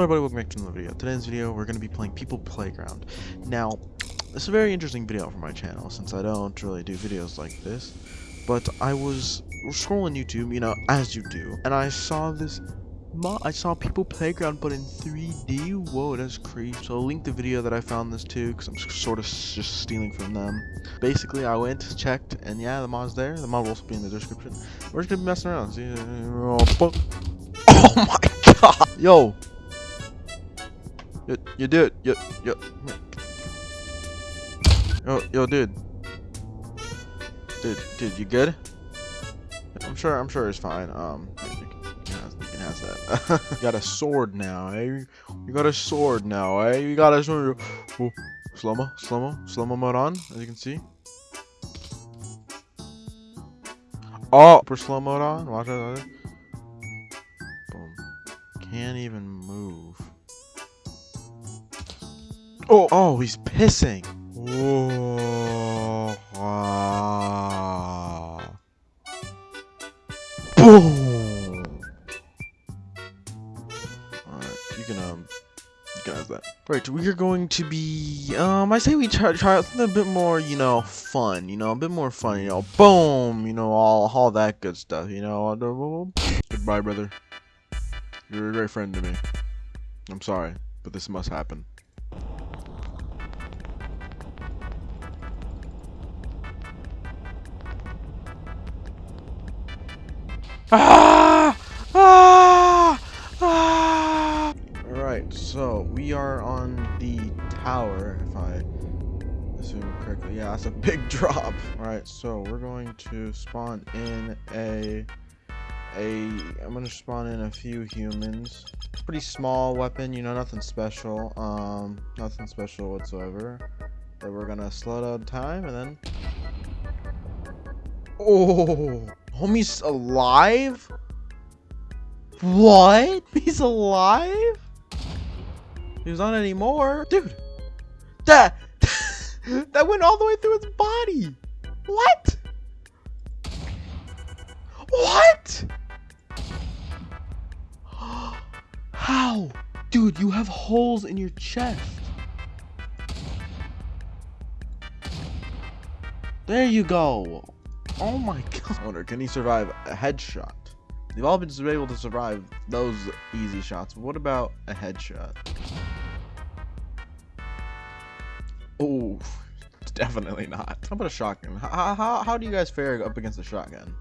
Hello everybody, welcome back to another video. Today's video, we're going to be playing People Playground. Now, this is a very interesting video for my channel, since I don't really do videos like this. But I was scrolling YouTube, you know, as you do, and I saw this I saw People Playground, but in 3D. Whoa, that's creepy. So I'll link the video that I found this to, because I'm sort of just stealing from them. Basically, I went, checked, and yeah, the mod's there. The mod will also be in the description. We're just gonna be messing around. See, uh, oh, oh my god! Yo, Yo, yo, dude. Yo, yo. Yo, yo, dude. Dude, dude, you good? I'm sure. I'm sure it's fine. Um, you can, have that. you got a sword now, eh? You got a sword now, eh? You got a sword. Oh, slow mo, slow mo, slow mo mode on, as you can see. Oh, for slow mode on. Watch it. Boom. Can't even move. Oh, oh, he's pissing. Whoa. Ah. Boom. Alright, you can, um, you can have that. Right, we are going to be, um, I say we try, try something a bit more, you know, fun, you know, a bit more fun, you know, boom, you know, all, all that good stuff, you know. Goodbye, brother. You're a great friend to me. I'm sorry, but this must happen. Ah! Ah! Ah! Alright, so we are on the tower, if I assume correctly. Yeah, that's a big drop. Alright, so we're going to spawn in a a I'm gonna spawn in a few humans. Pretty small weapon, you know, nothing special. Um nothing special whatsoever. But we're gonna slow down time and then Oh Homie's alive? What? He's alive? He's not anymore. Dude. That that went all the way through his body. What? What? How? Dude, you have holes in your chest. There you go. Oh my god. Wonder, can he survive a headshot? They've all been able to survive those easy shots. What about a headshot? Oh, definitely not. How about a shotgun? How, how, how do you guys fare up against a shotgun?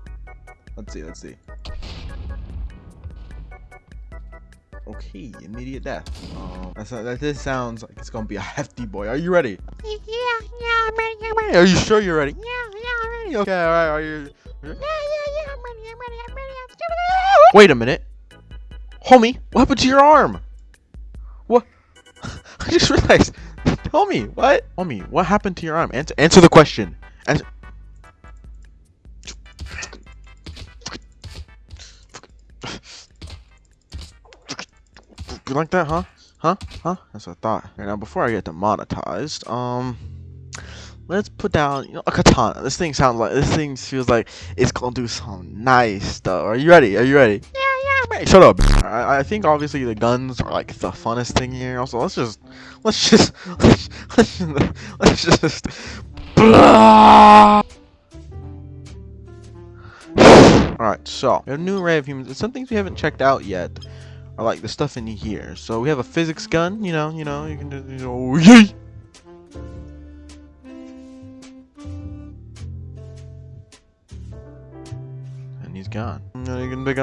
Let's see, let's see. Okay, immediate death. Um, that's, that this sounds like it's gonna be a hefty boy. Are you ready? Yeah, yeah, I'm ready, I'm ready. Are you sure you're ready? Yeah, yeah, Okay, alright, are you... Yeah, yeah, yeah, I'm ready, I'm ready, I'm ready. I'm Wait a minute. Homie, what happened to your arm? What? I just realized. Tell me, what? Homie, what happened to your arm? Answer, answer the question. Answer. You like that, huh? Huh? Huh? That's what I thought. Right, now, before I get demonetized, um, let's put down, you know, a katana. This thing sounds like, this thing feels like it's gonna do some nice stuff. Are you ready? Are you ready? Yeah, yeah, ready. Shut up. I, I think obviously the guns are like the funnest thing here. Also, let's just, let's just, let's, let's, let's just, blah. Alright, so, we have a new array of humans. Some things we haven't checked out yet are like the stuff in here. So we have a physics gun, you know, you know, you can just, you know, yay!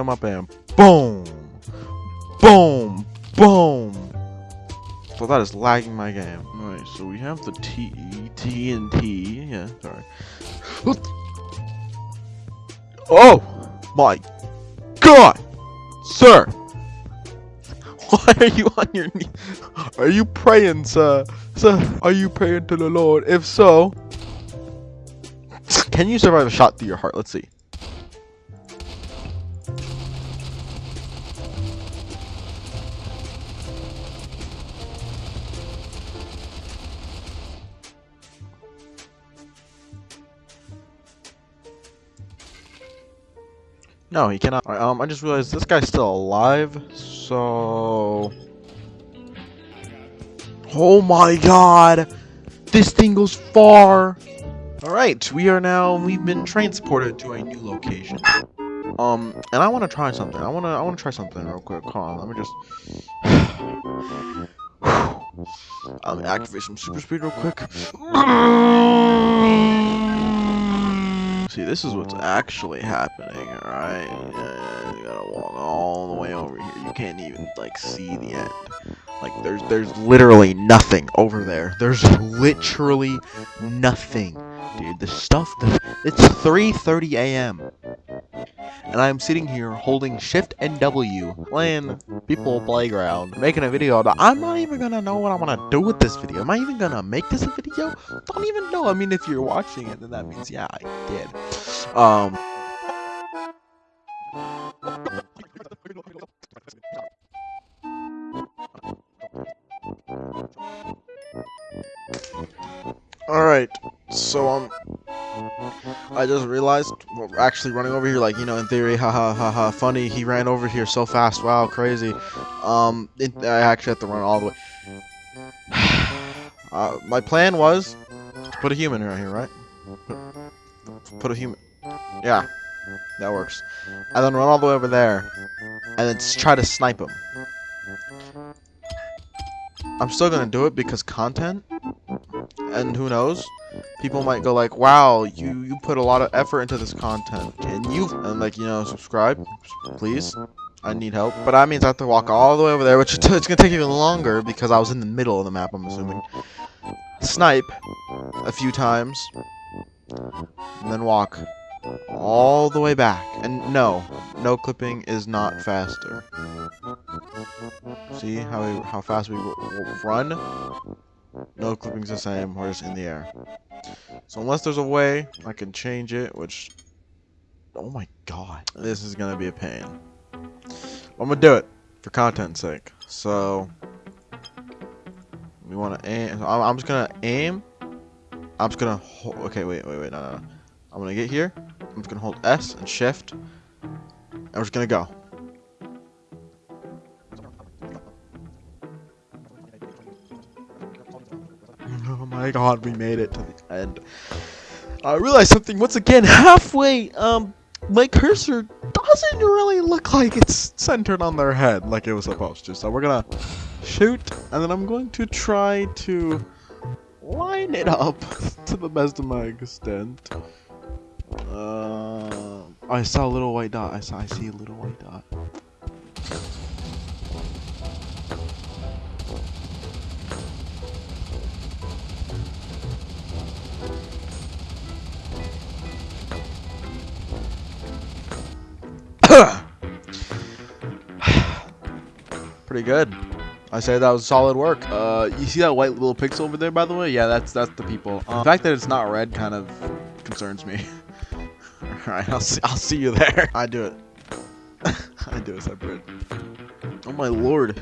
Him up and boom! Boom! Boom! So that is lagging my game. Alright, so we have the T, T and T, yeah, sorry. Oh! My God! Sir! Why are you on your knee? Are you praying, sir? Sir, are you praying to the Lord? If so, can you survive a shot through your heart? Let's see. No, he cannot. Right, um, I just realized this guy's still alive, so... Oh my god! This thing goes far! Alright, we are now, we've been transported to a new location. Um, and I want to try something. I want to, I want to try something real quick. Hold on, let me just... I'm gonna activate some super speed real quick. See, this is what's actually happening, alright? You gotta walk all the way over here. You can't even, like, see the end. Like, there's, there's literally nothing over there. There's literally nothing. Dude, the stuff, the, it's 3.30 a.m. And I'm sitting here holding Shift and W, playing People Playground, making a video I'm not even gonna know what I'm gonna do with this video. Am I even gonna make this a video? Don't even know. I mean, if you're watching it, then that means, yeah, I did. Um... Alright, so, um, I just realized, we're actually running over here, like, you know, in theory, haha, haha, funny, he ran over here so fast, wow, crazy. Um, it, I actually have to run all the way. Uh, my plan was to put a human right here, right? Put, put a human. Yeah, that works. And then run all the way over there, and then try to snipe him. I'm still gonna do it because content, and who knows, people might go like, "Wow, you you put a lot of effort into this content. Can you?" And like, you know, subscribe, please. I need help. But that means I have to walk all the way over there, which it's gonna take even longer because I was in the middle of the map. I'm assuming. Snipe a few times, and then walk all the way back. And no, no clipping is not faster. See how we, how fast we run? No clipping's the same. We're just in the air. So unless there's a way I can change it, which oh my god, this is gonna be a pain. I'm gonna do it for content's sake. So we want to aim. I'm, I'm just gonna aim. I'm just gonna. Hold, okay, wait, wait, wait. No, no, no. I'm gonna get here. I'm just gonna hold S and Shift, we're just gonna go. My god, we made it to the end. I realized something once again. Halfway, um, my cursor doesn't really look like it's centered on their head like it was supposed to. So we're gonna shoot, and then I'm going to try to line it up to the best of my extent. Uh, I saw a little white dot. I saw. I see a little white dot. Pretty good. I say that was solid work. Uh, you see that white little pixel over there, by the way? Yeah, that's that's the people. Um, the fact that it's not red kind of concerns me. All right, I'll see. I'll see you there. I do it. I do it separate. Oh my lord!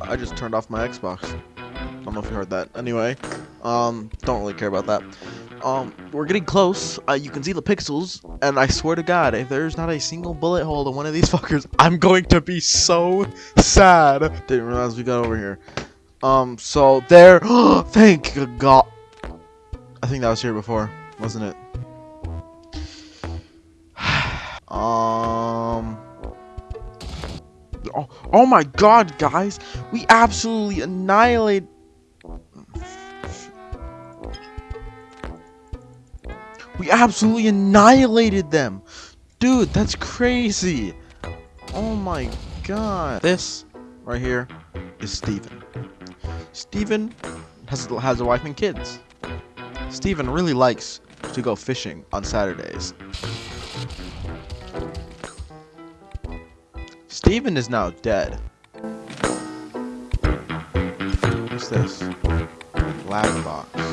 I just turned off my Xbox. I don't know if you heard that. Anyway, um, don't really care about that. Um, we're getting close. Uh, you can see the pixels, and I swear to God, if there's not a single bullet hole in one of these fuckers, I'm going to be so sad. Didn't realize we got over here. Um, so there. thank God. I think that was here before, wasn't it? um. Oh, oh my God, guys! We absolutely annihilate. We absolutely annihilated them! Dude, that's crazy! Oh my god. This, right here, is Steven. Steven has, has a wife and kids. Steven really likes to go fishing on Saturdays. Steven is now dead. What's this? Lag box.